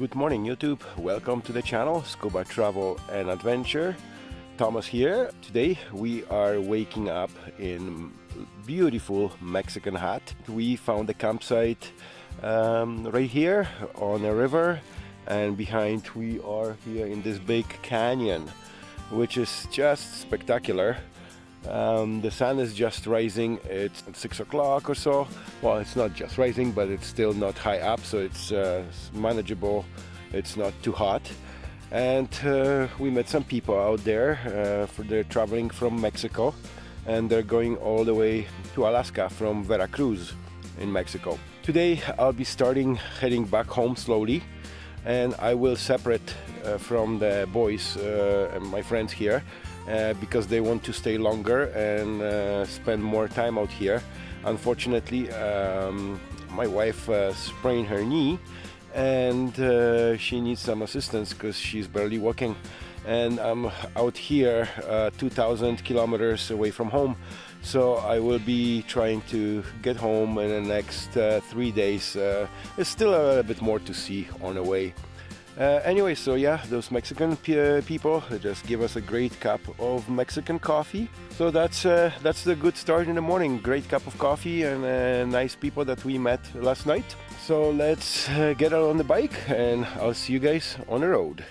Good morning YouTube, welcome to the channel Scuba Travel and Adventure. Thomas here. Today we are waking up in beautiful Mexican Hat. We found a campsite um, right here on a river and behind we are here in this big canyon which is just spectacular. Um, the sun is just rising, it's six o'clock or so. Well, it's not just rising, but it's still not high up, so it's uh, manageable. It's not too hot. And uh, we met some people out there, uh, for they're traveling from Mexico and they're going all the way to Alaska from Veracruz in Mexico. Today I'll be starting heading back home slowly and I will separate uh, from the boys uh, and my friends here uh, because they want to stay longer and uh, spend more time out here. Unfortunately, um, my wife uh, sprained her knee and uh, she needs some assistance because she's barely walking. And I'm out here uh, 2000 kilometers away from home. So I will be trying to get home in the next three days. There's still a little bit more to see on the way uh, anyway so yeah those Mexican uh, people just give us a great cup of Mexican coffee. So that's uh, that's the good start in the morning. Great cup of coffee and uh, nice people that we met last night. So let's get out on the bike and I'll see you guys on the road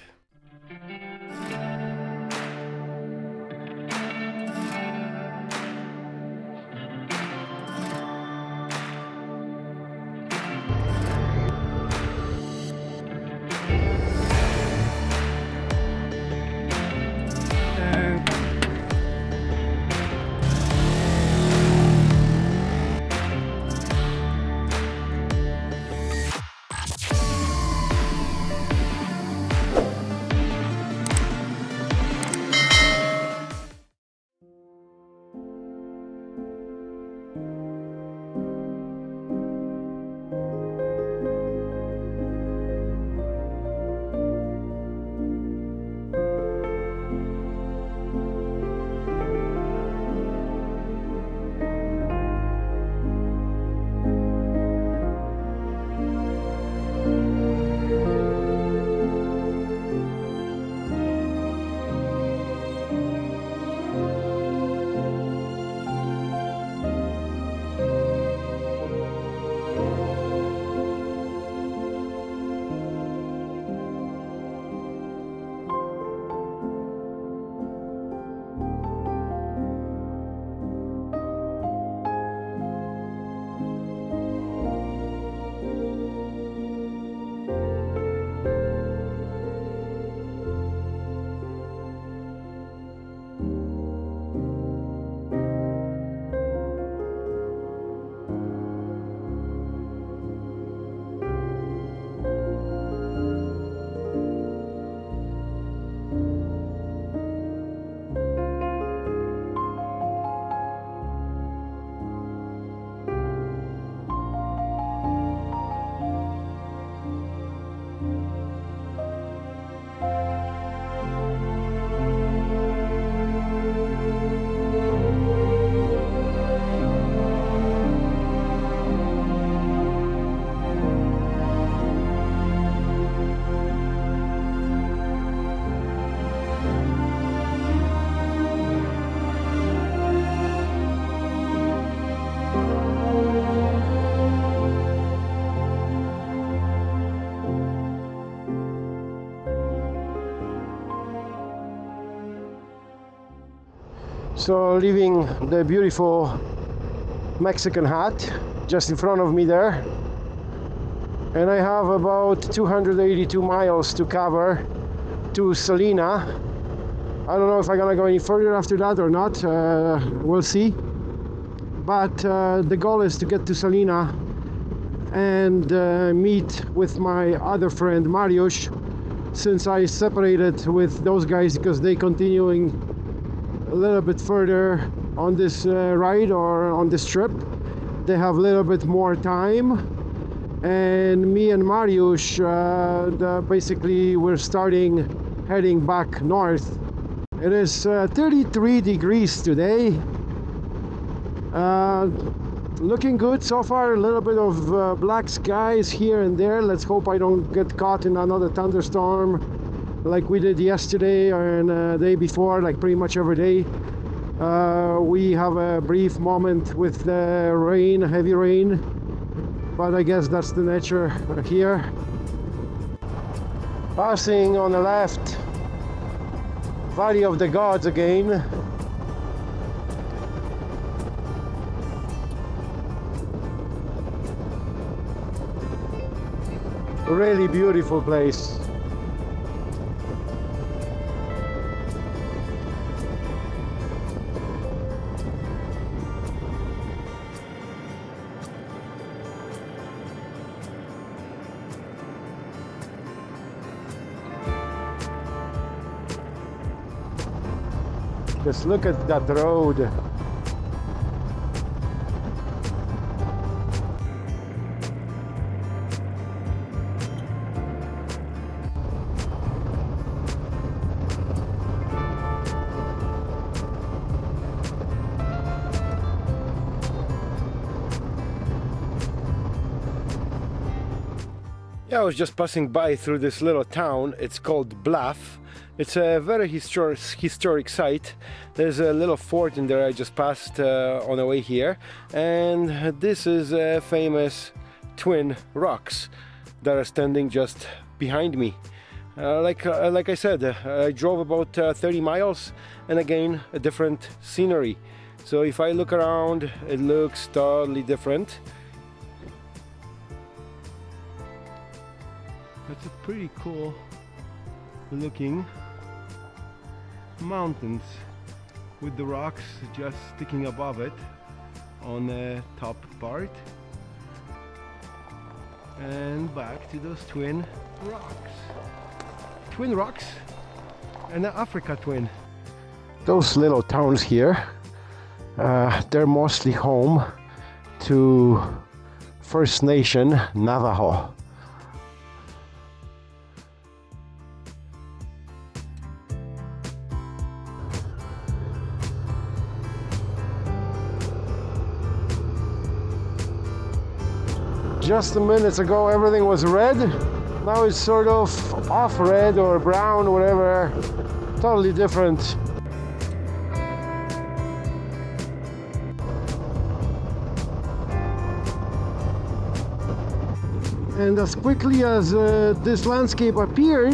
So leaving the beautiful Mexican hat just in front of me there. And I have about 282 miles to cover to Salina. I don't know if I'm gonna go any further after that or not uh, we'll see. But uh, the goal is to get to Salina and uh, meet with my other friend Mariusz since I separated with those guys because they continuing a little bit further on this uh, ride or on this trip. They have a little bit more time. And me and Mariusz uh, the, basically we're starting heading back north. It is uh, 33 degrees today. Uh, looking good so far. A little bit of uh, black skies here and there. Let's hope i don't get caught in another thunderstorm like we did yesterday and uh, day before like pretty much every day. Uh, we have a brief moment with the rain heavy rain but i guess that's the nature here. Passing on the left valley of the gods again. Really beautiful place just look at that road Yeah, I was just passing by through this little town. It's called Bluff. It's a very historic, historic site. There's a little fort in there I just passed uh, on the way here. And this is famous twin rocks that are standing just behind me. Uh, like, uh, like I said, uh, I drove about uh, 30 miles and again, a different scenery. So if I look around, it looks totally different. That's a pretty cool looking mountains with the rocks just sticking above it on the top part. And back to those twin rocks. Twin rocks and the Africa twin. Those little towns here uh, they're mostly home to First Nation Navajo just a minutes ago everything was red. Now it's sort of off red or brown whatever. Totally different. And as quickly as uh, this landscape appeared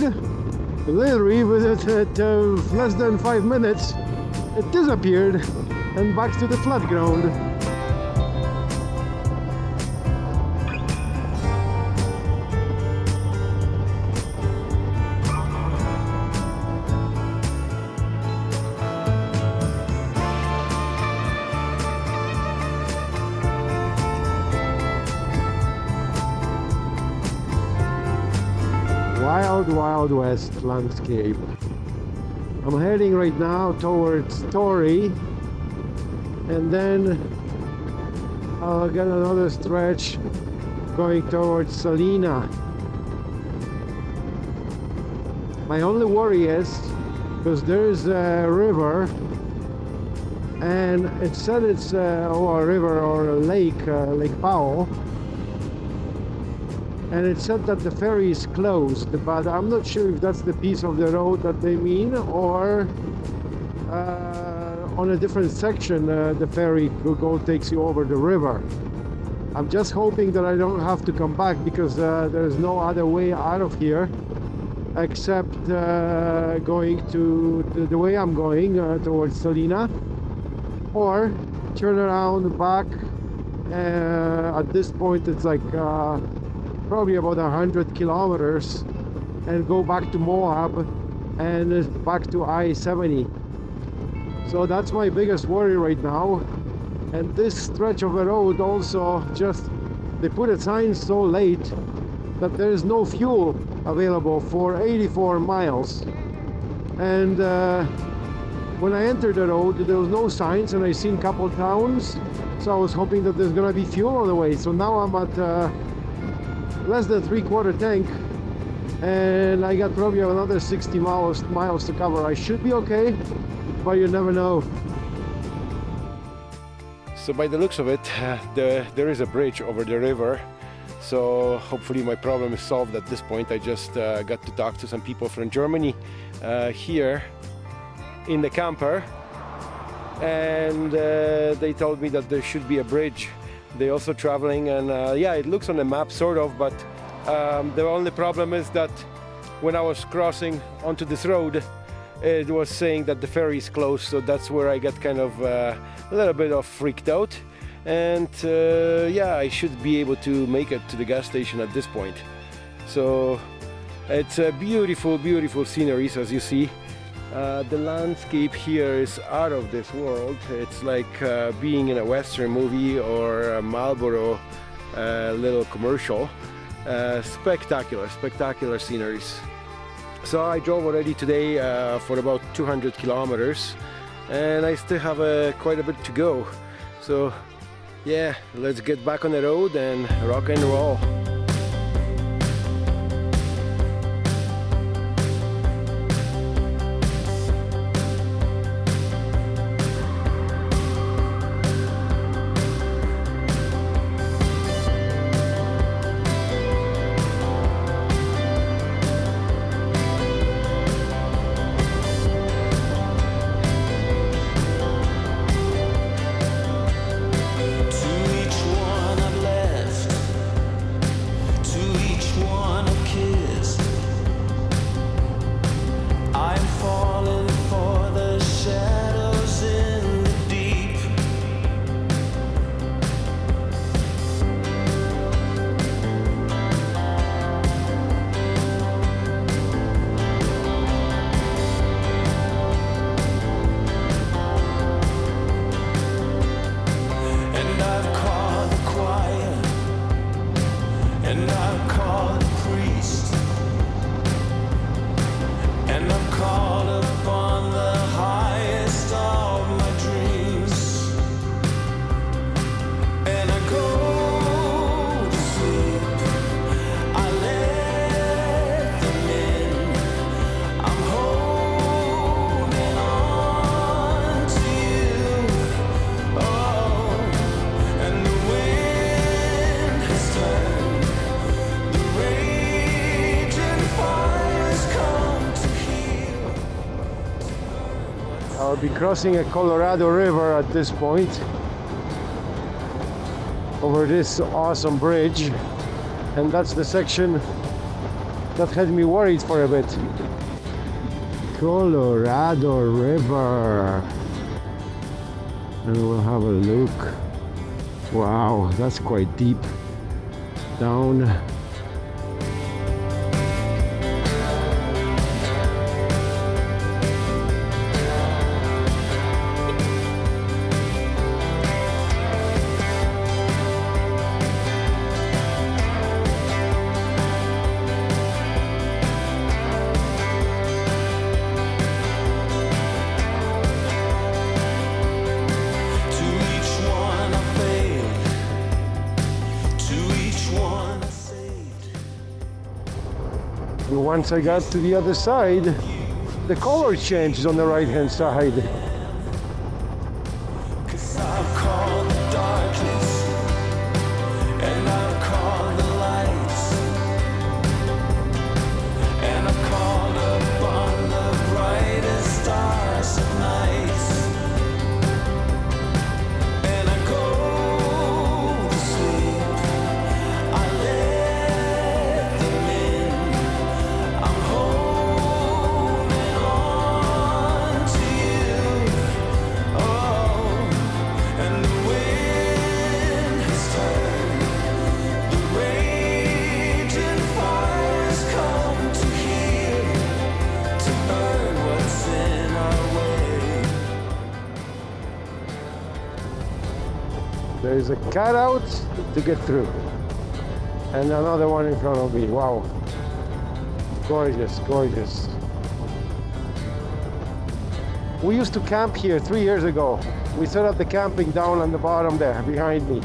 literally within uh, less than five minutes it disappeared and back to the flat ground wild wild west landscape. I'm heading right now towards Torrey and then I'll get another stretch going towards Salina. My only worry is because there's a river and it said it's uh, a river or a lake uh, Lake Powell and it said that the ferry is closed but I'm not sure if that's the piece of the road that they mean or uh, on a different section uh, the ferry go takes you over the river. I'm just hoping that I don't have to come back because uh, there's no other way out of here except uh, going to the, the, way I'm going uh, towards Salina or turn around back uh, at this point it's like probably about a hundred kilometers and go back to Moab and back to I-70 so that's my biggest worry right now. And this stretch of the road also just they put a sign so late that there is no fuel available for 84 miles. And uh, when I entered the road there was no signs and I seen couple towns. So I was hoping that there's gonna be fuel on the way. So now I'm at uh, less than three quarter tank and I got probably another 60 miles miles to cover I should be okay but you never know So by the looks of it, the, there is a bridge over the river. So hopefully my problem is solved at this point. I just uh, got to talk to some people from Germany uh, here in the camper and uh, they told me that there should be a bridge. They're also traveling and uh, yeah, it looks on the map sort of, but um, the only problem is that when I was crossing onto this road, it was saying that the ferry is closed, so that's where I got kind of uh, a little bit of freaked out. And uh, yeah, I should be able to make it to the gas station at this point. So it's a beautiful, beautiful sceneries as you see. Uh, the landscape here is out of this world. It's like uh, being in a western movie or a Marlboro uh, little commercial. Uh, spectacular, spectacular sceneries. So I drove already today uh, for about 200 kilometers and I still have uh, quite a bit to go. So yeah, let's get back on the road and rock and roll. I'll be crossing a Colorado River at this point. Over this awesome bridge. And that's the section that had me worried for a bit. Colorado River. And we'll have a look. Wow that's quite deep. Down once I got to the other side, the color changed on the right hand side. There's a cutout to get through. And another one in front of me. Wow. Gorgeous, gorgeous. We used to camp here three years ago. We set up the camping down on the bottom there behind me.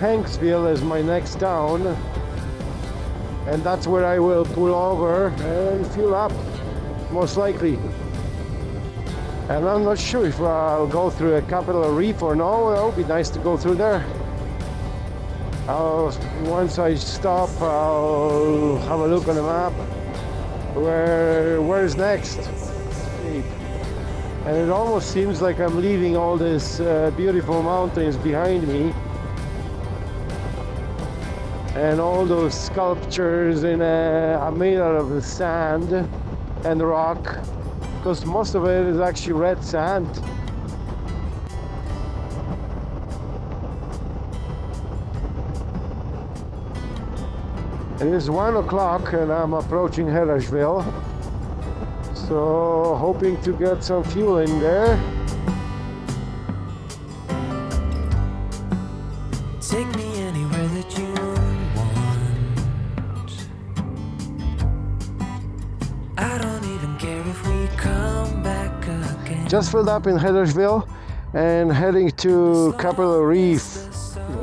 Hanksville is my next town. And that's where I will pull over and fill up most likely. And I'm not sure if I'll go through a Capitol Reef or no. It would be nice to go through there. I'll, once I stop I'll have a look on the map. Where where's next? And it almost seems like I'm leaving all these uh, beautiful mountains behind me and all those sculptures in a, are made out of the sand and rock because most of it is actually red sand. It is one o'clock and I'm approaching Hanksville so hoping to get some fuel in there just filled up in Hanksville and heading to Capitol Reef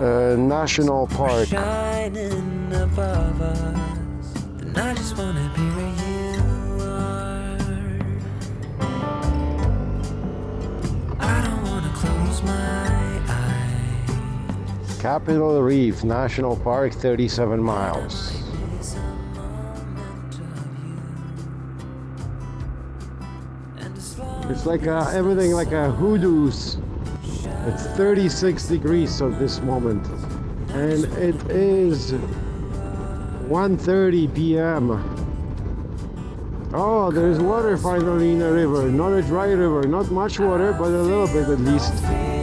uh, National Park Shining above us, and I just wanna be where you are. I don't wanna close my eyes. Capitol Reef National Park 37 miles It's like uh, everything like a hoodoo's. It's 36 degrees at this moment, and it is 1:30 p.m. Oh, there's water finally in the river. Not a dry river, not much water, but a little bit at least.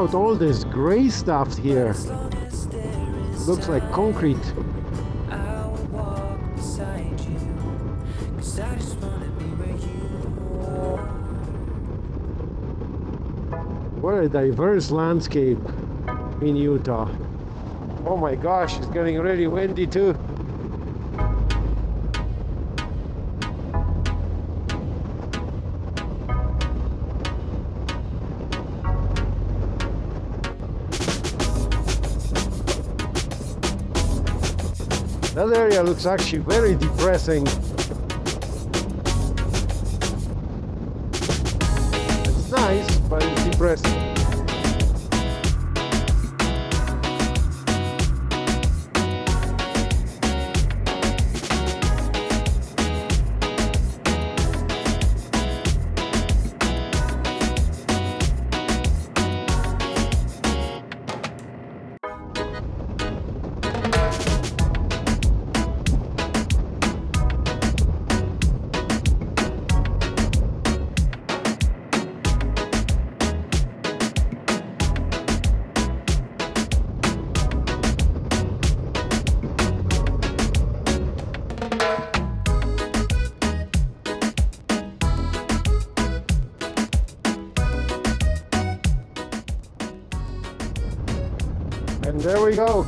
Out all this gray stuff here. Looks like concrete. What a diverse landscape in Utah. Oh my gosh, it's getting really windy too. Looks actually very depressing.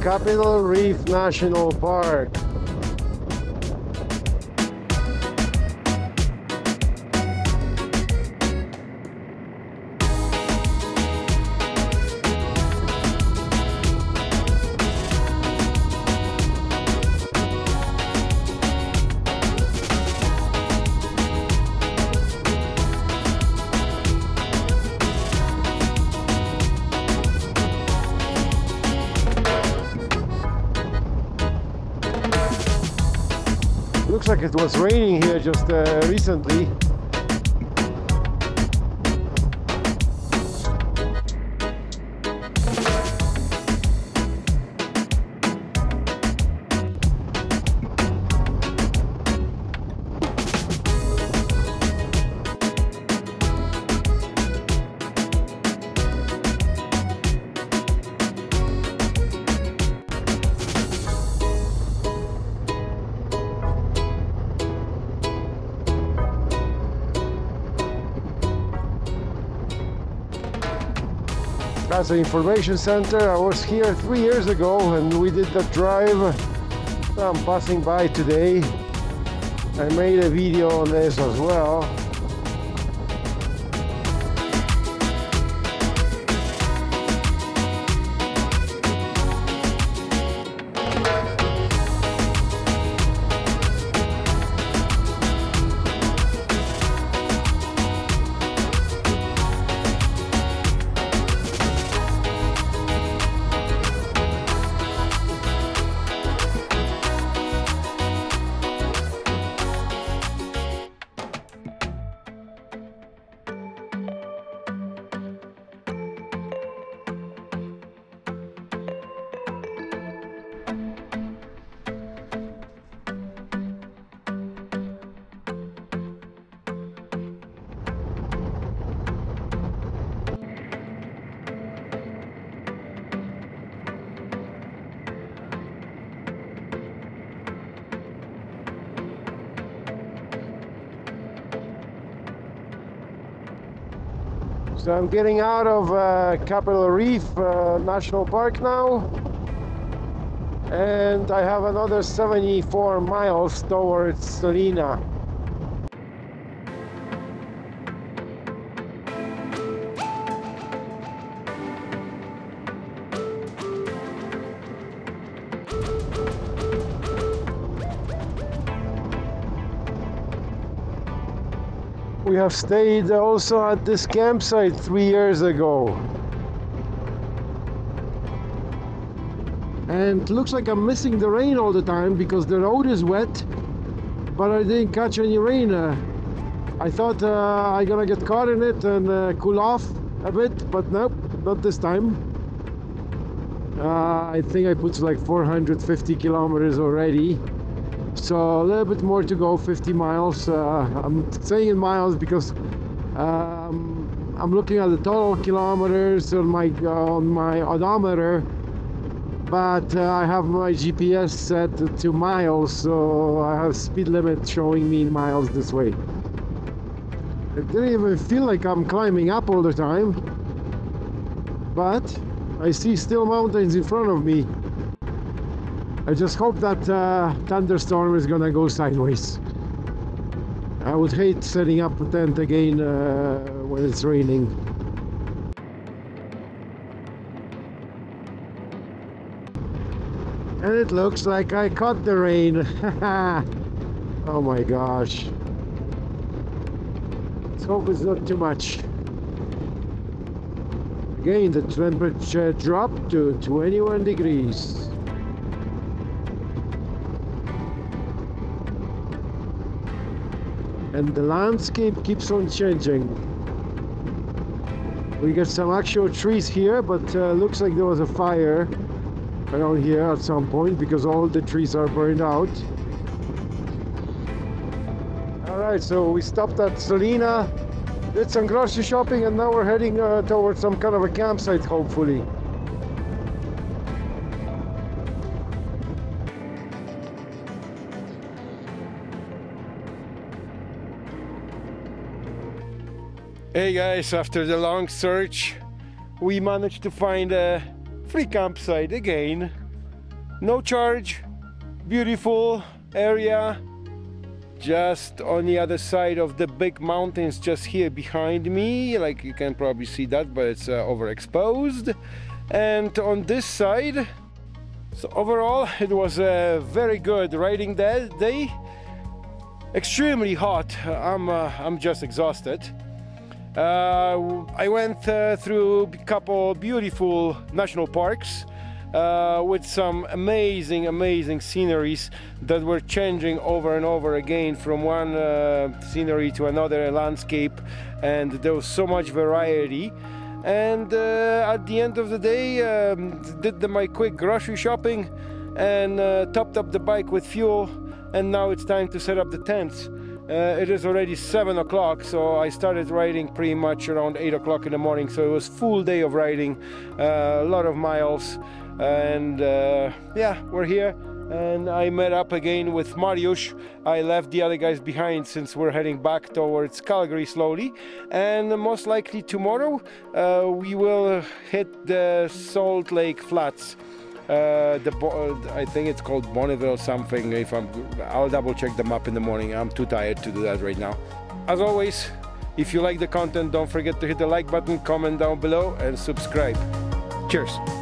Capitol Reef National Park. It was raining here just uh, recently. That's the information center. I was here three years ago and we did the drive. I'm passing by today. I made a video on this as well. So I'm getting out of uh, Capitol Reef uh, National Park now. And I have another 74 miles towards Salina. We have stayed also at this campsite three years ago. And looks like I'm missing the rain all the time because the road is wet, but I didn't catch any rain. Uh, I thought uh, I'm gonna get caught in it and uh, cool off a bit, but nope, not this time. Uh, I think I put like 450 kilometers already so a little bit more to go 50 miles. Uh, I'm saying in miles because um, I'm looking at the total kilometers on my uh, on my odometer but uh, I have my GPS set to miles so I have speed limit showing me in miles this way. It didn't even feel like I'm climbing up all the time but I see still mountains in front of me I just hope that uh, thunderstorm is gonna go sideways. I would hate setting up a tent again uh, when it's raining. And it looks like I caught the rain. oh my gosh. Let's hope it's not too much. Again, the temperature dropped to 21 degrees. And the landscape keeps on changing. We got some actual trees here, but uh, looks like there was a fire around here at some point because all the trees are burned out. Alright, so we stopped at Salina, did some grocery shopping and now we're heading uh, towards some kind of a campsite hopefully. Hey guys, after the long search, we managed to find a free campsite again. No charge, beautiful area, just on the other side of the big mountains just here behind me. Like you can probably see that, but it's uh, overexposed. And on this side, so overall it was a very good riding day. Extremely hot, I'm, uh, I'm just exhausted. Uh, I went uh, through a couple beautiful national parks uh, with some amazing, amazing sceneries that were changing over and over again from one uh, scenery to another landscape, and there was so much variety. And uh, at the end of the day, um, did the, my quick grocery shopping and uh, topped up the bike with fuel, and now it's time to set up the tents. Uh, it is already seven o'clock, so I started riding pretty much around eight o'clock in the morning. So it was full day of riding, uh, a lot of miles. and uh, yeah, we're here. And I met up again with Mariusz. I left the other guys behind since we're heading back towards Calgary slowly. And most likely tomorrow uh, we will hit the Salt Lake Flats. Uh, the Bo- I think it's called Bonneville something. If I'm, I'll double check the map in the morning. I'm too tired to do that right now. As always, if you like the content, don't forget to hit the like button, comment down below, and subscribe. Cheers.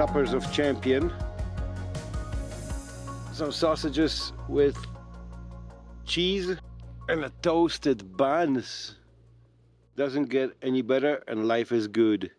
Suppers of champion some sausages with cheese and a toasted buns. Doesn't get any better and life is good.